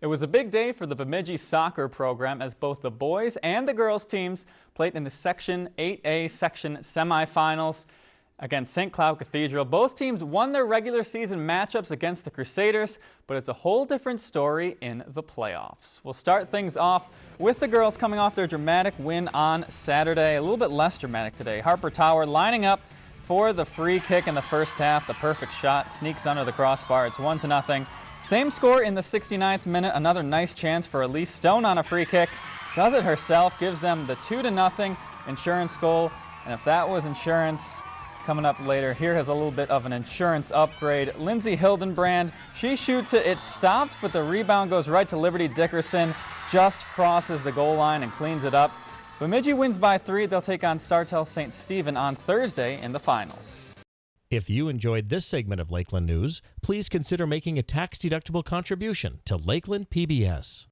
It was a big day for the Bemidji soccer program as both the boys and the girls teams played in the Section 8A section semifinals against St. Cloud Cathedral. Both teams won their regular season matchups against the Crusaders, but it's a whole different story in the playoffs. We'll start things off with the girls coming off their dramatic win on Saturday. A little bit less dramatic today. Harper Tower lining up for the free kick in the first half. The perfect shot sneaks under the crossbar. It's one to nothing. Same score in the 69th minute. Another nice chance for Elise Stone on a free kick. Does it herself, gives them the 2 to nothing insurance goal. And if that was insurance, coming up later, here has a little bit of an insurance upgrade. Lindsay Hildenbrand, she shoots it. It's stopped, but the rebound goes right to Liberty Dickerson. Just crosses the goal line and cleans it up. Bemidji wins by three. They'll take on Sartell St. Stephen on Thursday in the finals. If you enjoyed this segment of Lakeland News, please consider making a tax-deductible contribution to Lakeland PBS.